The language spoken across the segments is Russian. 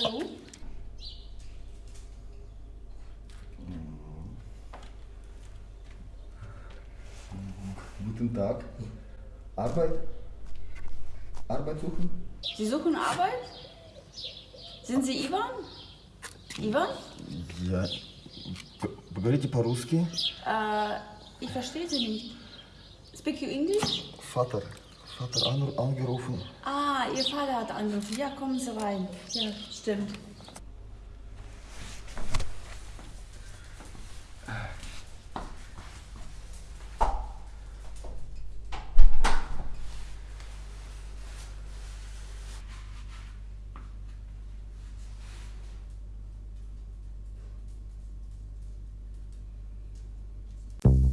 Hallo? Guten Tag. Arbeit? Arbeit suchen? Sie suchen Arbeit? Sind Sie Ivan? Ivan? Я... Вы говорите по-русски? Äh, ich verstehe Sie nicht. Speak you English? Vater. Vater an, angerufen. Ah, Ihr Vater hat angerufen. Ja, kommen Sie rein. Ja, stimmt.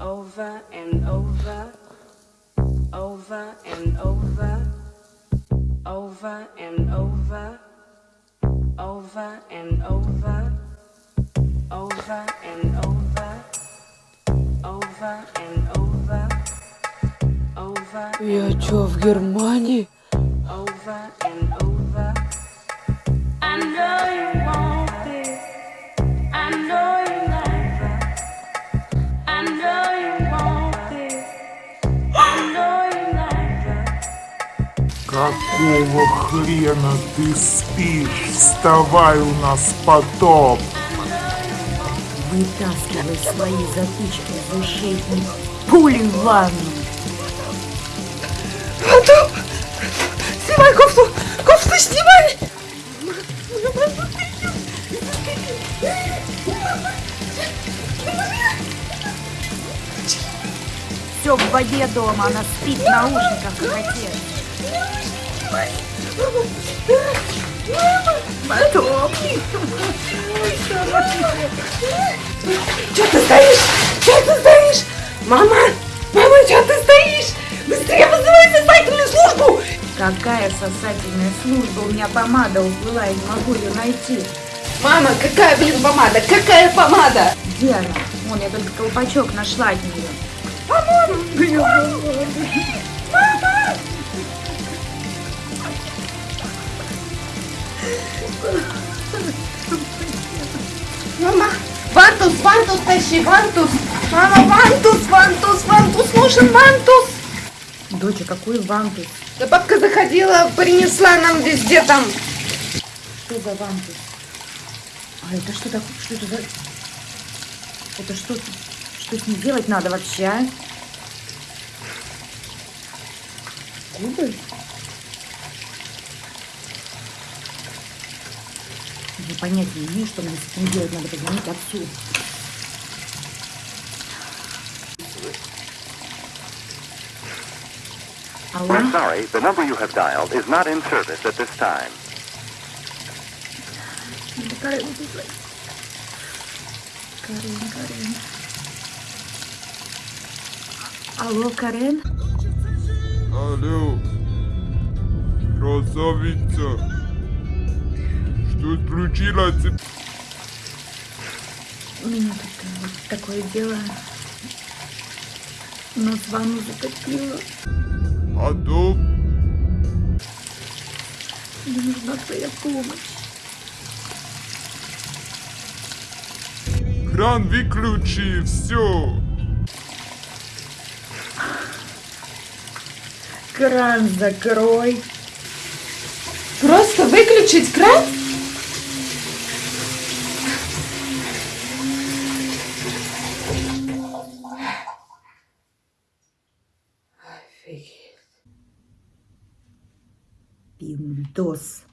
over and over, over and over, over and over, over and over, over and over, over and over, over Я чё, в Германии? over and over. I know you Какого хрена ты спишь? Вставай, у нас потоп. Вытаскивай свои затычки из ушей и пули в ванну. Снимай кофту! Кофту снимай! Все в воде дома, она спит в наушниках, как отец. Потоп. Че ты стоишь? Че ты стоишь? Мама! Мама, че ты стоишь? Быстрее вызывай сосательную службу! Какая сосательная служба? У меня помада уплыла, я не могу ее найти. Мама, какая, блин, помада? Какая помада? Где она? Вон, я только колпачок нашла от нее. Мама, вантус, вантус тащи, вантус! Мама, вантус, вантус, вантус, нужен вантус! Доча, какой вантус? Да бабка заходила, принесла нам везде там. Что за вантус? А это что такое? Что это за... Это что? Что с ней делать надо вообще, а? Губы? Я понятия не имею, что надо с этим делать. Надо позвонить отцу. Алло? We're sorry, the number you have dialed is not in service at this time. Карен, Карен. Алло, Карен? Алло, красавица. Что случилось? У меня тут вот такое дело. Нос в ванну затопило. А то Мне нужна твоя помощь. кран выключи, все. Кран закрой. Просто выключить кран? Пиндос.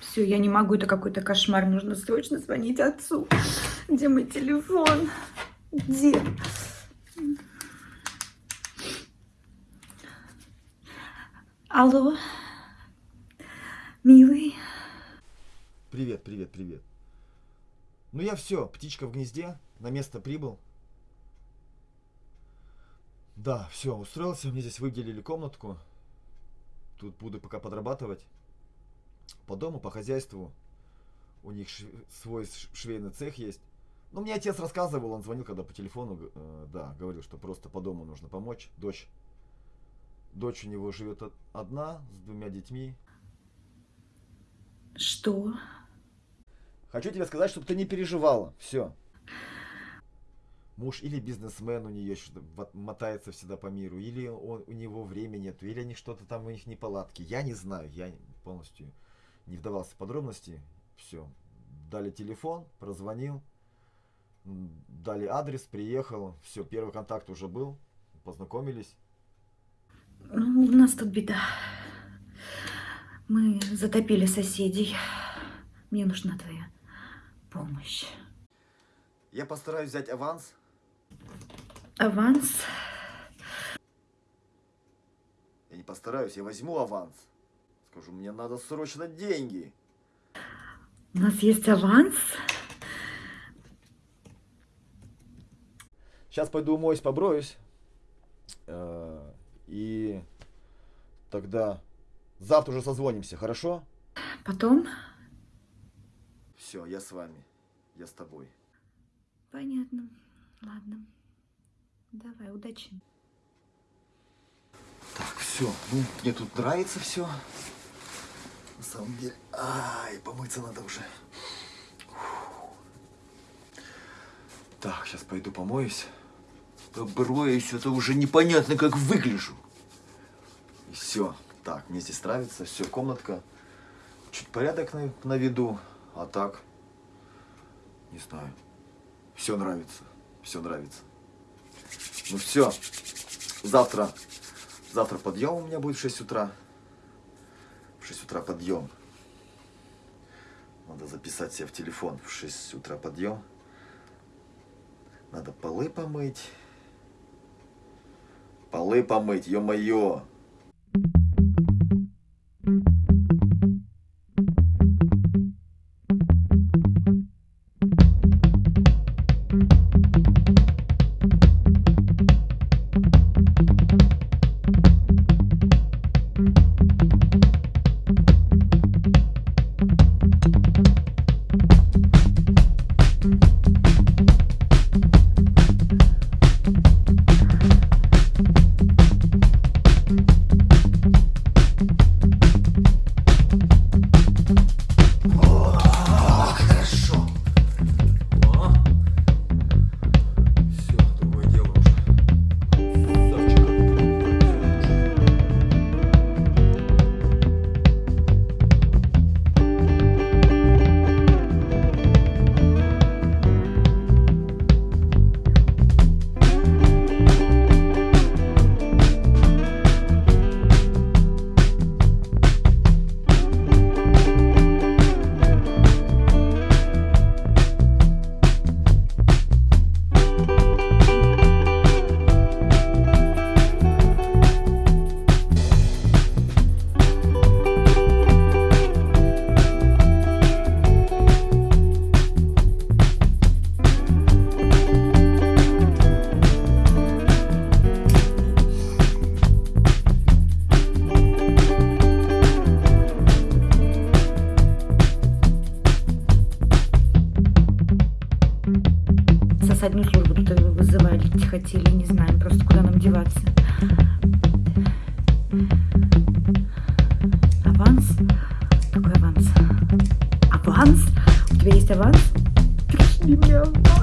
Все, я не могу, это какой-то кошмар. Нужно срочно звонить отцу. Где мой телефон? Где? Алло, милый. Привет, привет, привет. Ну я все, птичка в гнезде, на место прибыл. Да, все, устроился. Мне здесь выделили комнатку. Тут буду пока подрабатывать. По дому, по хозяйству. У них свой швейный цех есть. Ну, мне отец рассказывал, он звонил, когда по телефону, э, да, говорил, что просто по дому нужно помочь. Дочь. Дочь у него живет од- одна, с двумя детьми. Что? Хочу тебе сказать, чтобы ты не переживала. Все. Муж или бизнесмен у нее мотается всегда по миру, или он, у него времени нет, или они что-то там у них неполадки. Я не знаю, я полностью не вдавался в подробности. Все. Дали телефон, прозвонил, дали адрес, приехал. Все, первый контакт уже был, познакомились. Ну, у нас тут беда. Мы затопили соседей. Мне нужна твоя помощь. Я постараюсь взять аванс. Аванс? Я не постараюсь, я возьму аванс. Скажу, мне надо срочно деньги. У нас есть аванс? Сейчас пойду умоюсь, поброюсь. Э, И тогда завтра уже созвонимся, хорошо? Потом? Все, я с вами. Я с тобой. Понятно. Ладно. Давай, удачи. Так, все. Ну, мне тут нравится все. На самом деле. Ай, помыться надо уже. Так, сейчас пойду помоюсь. Поброюсь, это уже непонятно, как выгляжу. И все. Так, мне здесь нравится. Все, комнатка. Чуть порядок на, на виду. А так, не знаю. Все нравится. Все нравится. Ну все. Завтра Завтра подъем у меня будет в 6 утра. В 6 утра подъем. Надо записать себе в телефон. В 6 утра подъем. Надо полы помыть. Полы помыть, ё-моё. Хорошо. нас одну службу тут э, вызывали, хотели, не знаю, просто, куда нам деваться. Аванс? Какой аванс? Аванс? У тебя есть аванс? Пришли мне аванс.